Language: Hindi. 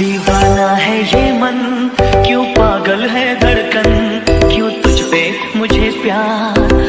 दीवाना है ये मन क्यों पागल है धड़कन? क्यों तुझ पे मुझे प्यार?